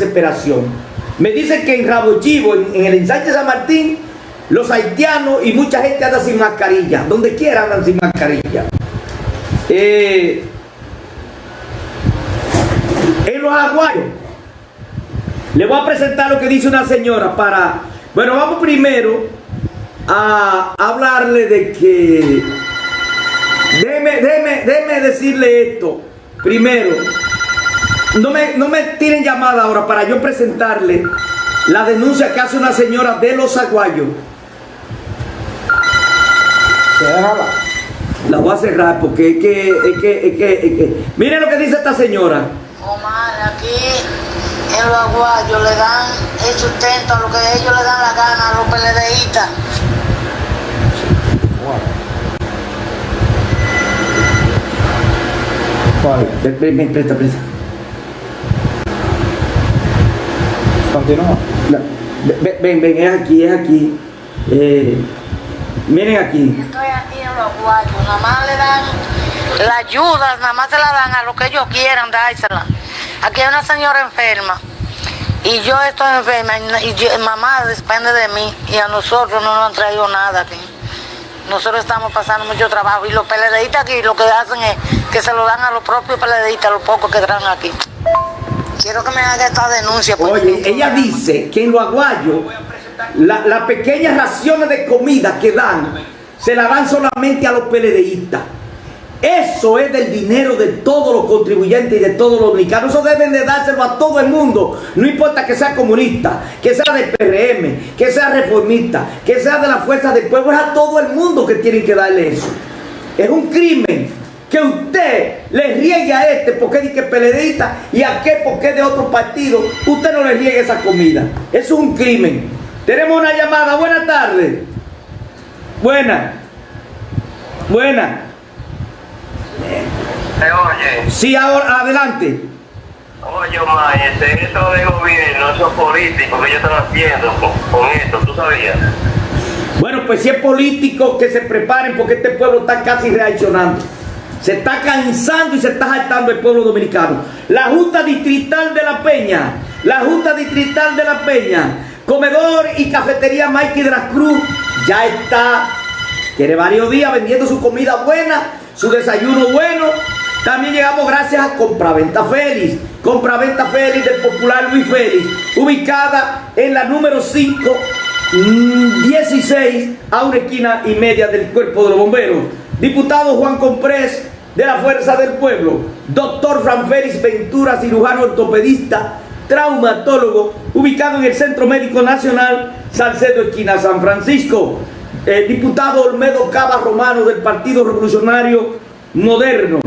desesperación. Me dicen que en Rabo Chivo, en, en el ensanche San Martín, los haitianos y mucha gente anda sin mascarilla. Donde quiera andan sin mascarilla. Eh, en los aguayos. Le voy a presentar lo que dice una señora para... Bueno, vamos primero a hablarle de que... Déjeme, déjeme, déjeme decirle esto. Primero, no me, no me tiren llamada ahora para yo presentarle la denuncia que hace una señora de los aguayos. La voy a cerrar porque es que, es que, es que, es que. Miren lo que dice esta señora. Omar, aquí en los aguayos le dan el sustento a lo que ellos le dan la gana a los peledeístas. Ven, presta, presta. Ven, ven, es aquí, es aquí. Eh, miren aquí. Estoy aquí en los aguayos, nada más le dan la ayuda, nada más se la dan a lo que ellos quieran dársela. Aquí hay una señora enferma y yo estoy enferma y mamá depende de mí y a nosotros no nos han traído nada aquí. Nosotros estamos pasando mucho trabajo y los peledeístas aquí lo que hacen es que se lo dan a los propios peledeístas, los pocos que traen aquí. Quiero que me haga esta denuncia. Oye, ella dice que en los aguayos la- las pequeñas raciones de comida que dan se la dan solamente a los PLDistas. Eso es del dinero de todos los contribuyentes y de todos los dominicanos. Eso deben de dárselo a todo el mundo. No importa que sea comunista, que sea del PRM, que sea reformista, que sea de la fuerza del pueblo. Es a todo el mundo que tienen que darle eso. Es un crimen que usted le riegue a este porque es que PLDista y a aquel porque es de otro partido. Usted no le riegue esa comida. Eso es un crimen. Tenemos una llamada. Buenas tardes. Buena. Buena. Eh, Oye, Sí, ahora adelante. oye, Omar, este, eso de gobierno, esos políticos que ellos están haciendo con, con esto, ¿tú sabías? Bueno, pues si es político, que se preparen porque este pueblo está casi reaccionando. Se está cansando y se está saltando el pueblo dominicano. La Junta Distrital de la Peña, la Junta Distrital de la Peña, Comedor y Cafetería Mikey de la Cruz, ya está, tiene varios días vendiendo su comida buena, su desayuno bueno. También llegamos gracias a Compraventa Félix, Compraventa Félix del popular Luis Félix, ubicada en la número 5 Mm, 16 a una esquina y media del cuerpo de los bomberos. Diputado Juan Comprés de la Fuerza del Pueblo. Doctor Fran Félix Ventura, cirujano ortopedista, traumatólogo, ubicado en el Centro Médico Nacional Salcedo, esquina San Francisco. Eh, diputado Olmedo Cava Romano del Partido Revolucionario Moderno.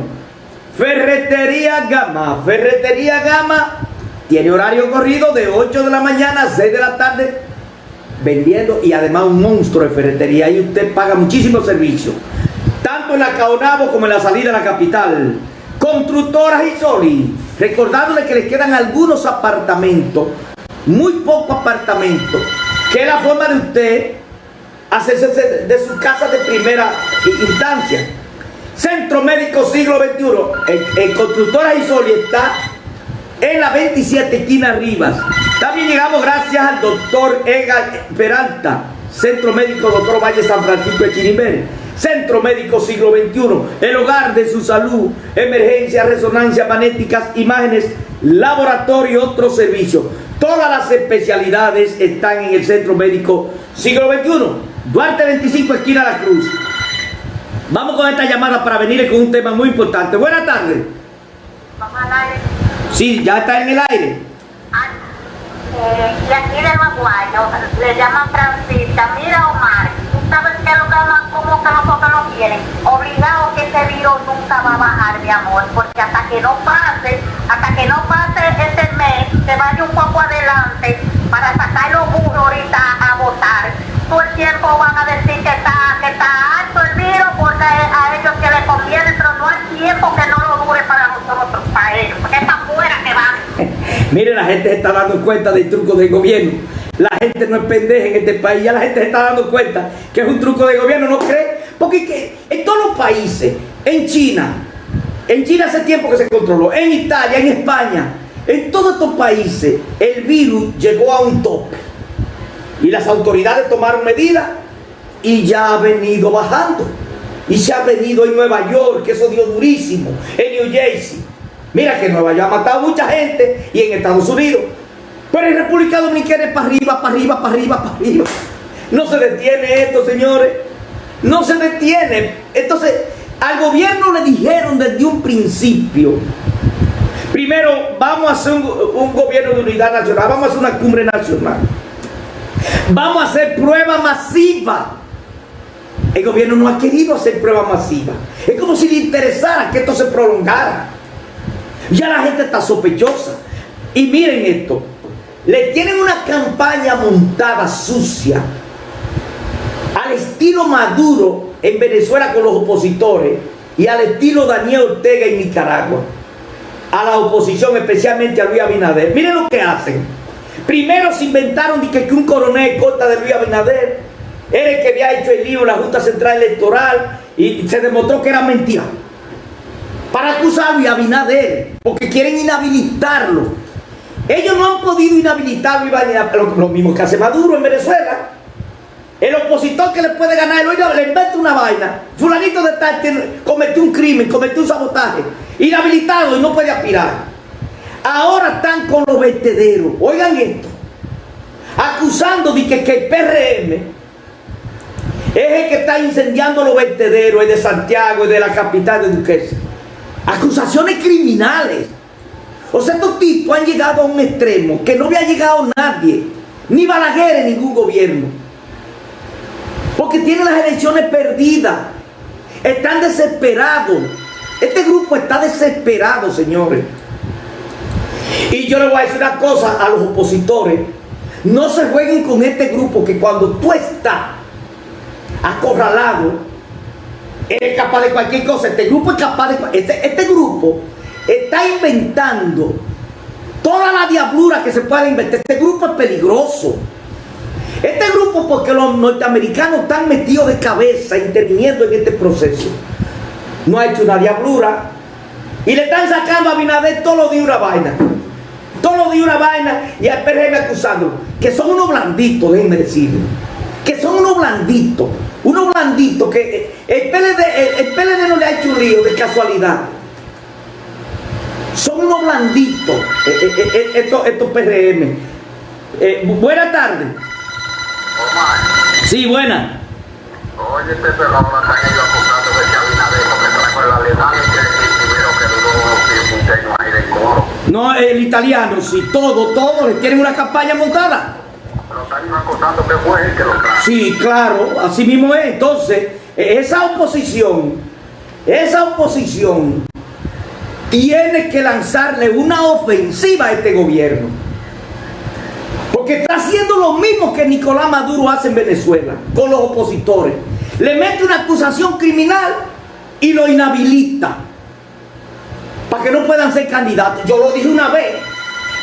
Ferretería Gama. Ferretería Gama tiene horario corrido de 8 de la mañana a 6 de la tarde vendiendo y además un monstruo de ferretería. Y usted paga muchísimos servicios tanto en la Caonabo como en la salida a la capital. Constructoras y soli recordándole que les quedan algunos apartamentos muy pocos apartamentos que es la forma de usted hacerse de- de su casa de primera instancia. Centro Médico Siglo XXI en Constructoras y Soli está en la 27 esquina Rivas. También llegamos gracias al doctor Edgar Peralta, Centro Médico Doctor Valle San Francisco de Chirimbel. Centro Médico Siglo XXI, el hogar de su salud, emergencia, resonancia magnéticas, imágenes, laboratorio y otros servicios. Todas las especialidades están en el Centro Médico Siglo XXI. Duarte 25, esquina La Cruz. Vamos con esta llamada para venir con un tema muy importante. Buenas tardes. Vamos al aire. Sí, ya está en el aire. Eh, y aquí de los guayos le llaman Francisca. Mira, Omar, tú sabes que que no- cómo que lo quieren. Obligado que ese virus nunca va a bajar, mi amor, porque hasta que no pase, hasta que no pase este mes, se vaya un poco adelante para sacar los burros ahorita a votar. Todo el tiempo van a decir que está, que está alto el virus porque a ellos que les conviene, pero no hay tiempo que no lo dure para nosotros, para ellos, porque es para afuera que van. Mire, la gente se está dando cuenta del truco del gobierno. La gente no es pendeja en este país, ya la gente se está dando cuenta que es un truco de gobierno, ¿no cree? Porque que en todos los países, en China, en China hace tiempo que se controló, en Italia, en España, En todos estos países el virus llegó a un tope y las autoridades tomaron medidas y ya ha venido bajando. Y se ha venido en Nueva York, que eso dio durísimo, en New Jersey. Mira que Nueva York ha matado mucha gente y en Estados Unidos. Pero en República Dominicana es para arriba, para arriba, para arriba, para arriba. No se detiene esto, señores. No se detiene. Entonces, al gobierno le dijeron desde un principio, primero vamos a hacer un, un gobierno de unidad nacional, vamos a hacer una cumbre nacional. Vamos a hacer prueba masiva. El gobierno no ha querido hacer prueba masiva. Es como si le interesara que esto se prolongara. Ya la gente está sospechosa. Y miren esto. Le tienen una campaña montada sucia. Al estilo Maduro en Venezuela con los opositores. Y al estilo Daniel Ortega en Nicaragua. A la oposición, especialmente a Luis Abinader. Miren lo que hacen. Primero se inventaron que, que un coronel corta de Luis Abinader era el que había hecho el en la Junta Central Electoral y se demostró que era mentira. Para acusar a Luis Abinader, porque quieren inhabilitarlo. Ellos no han podido inhabilitar a Luis Abinader, lo, lo mismo que hace Maduro en Venezuela. El opositor que le puede ganar, el oído, le inventa una vaina. Fulanito de tal cometió un crimen, cometió un sabotaje. Inhabilitado y no puede aspirar. Ahora están con los vertederos. Oigan esto. Acusando de que, el PRM es el que está incendiando los vertederos el de Santiago y de la capital de Duquesa. Acusaciones criminales. O sea, estos tipos han llegado a un extremo que no había llegado nadie. Ni Balaguer en ningún gobierno. Porque tienen las elecciones perdidas. Están desesperados. Este grupo está desesperado, señores. Y yo le voy a decir una cosa a los opositores. No se jueguen con este grupo que cuando tú estás acorralado, eres capaz de cualquier cosa. Este grupo es capaz de... Este, este grupo está inventando toda la diablura que se puede inventar. Este grupo es peligroso. Este grupo porque los norteamericanos están metidos de cabeza interviniendo en este proceso. No ha hecho una diablura. Y le están sacando a Binader todo lo de una vaina. Todo lo de una vaina y al PRM acusándolo. Que son unos blanditos, déjenme decirlo. Que son unos blanditos. Unos blanditos que el PLD, el, el PLD no le ha hecho un lío de casualidad. Son unos blanditos eh, eh, eh, eh, estos, estos PRM. Eh, bu- buenas tardes. Omar, Sí, buena. oye, este pelado la están ellos acusando de que Abinader no me trajo la legal y que primero que duró un ahí de coro. No, el italiano, sí, todo, todo, le tienen una campaña montada. Pero están acusando que fue él que lo trajo. Sí, claro, así mismo es. Entonces, esa oposición, esa oposición tiene que lanzarle una ofensiva a este gobierno. Porque está haciendo lo mismo que Nicolás Maduro hace en Venezuela con los opositores. Le mete una acusación criminal y lo inhabilita. Para que no puedan ser candidatos. Yo lo dije una vez.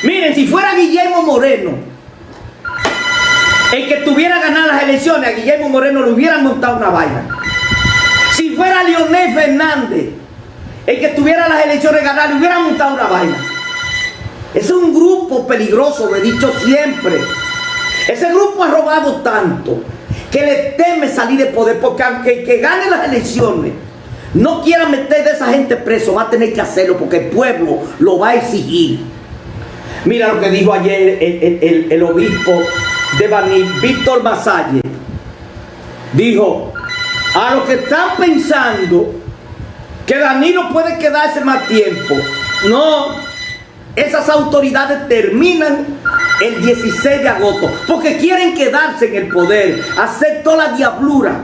Miren, si fuera Guillermo Moreno, el que tuviera ganar las elecciones, a Guillermo Moreno le hubieran montado una vaina. Fuera Leonel Fernández, el que tuviera las elecciones ganar, le hubieran montado una vaina. Ese es un grupo peligroso, lo he dicho siempre. Ese grupo ha robado tanto que le teme salir de poder, porque aunque el que gane las elecciones no quiera meter de esa gente preso, va a tener que hacerlo porque el pueblo lo va a exigir. Mira lo que dijo ayer el obispo de Baní, Víctor Masalle. Dijo, a los que están pensando que Danilo puede quedarse más tiempo, no, esas autoridades terminan el 16 de agosto porque quieren quedarse en el poder, hacer toda la diablura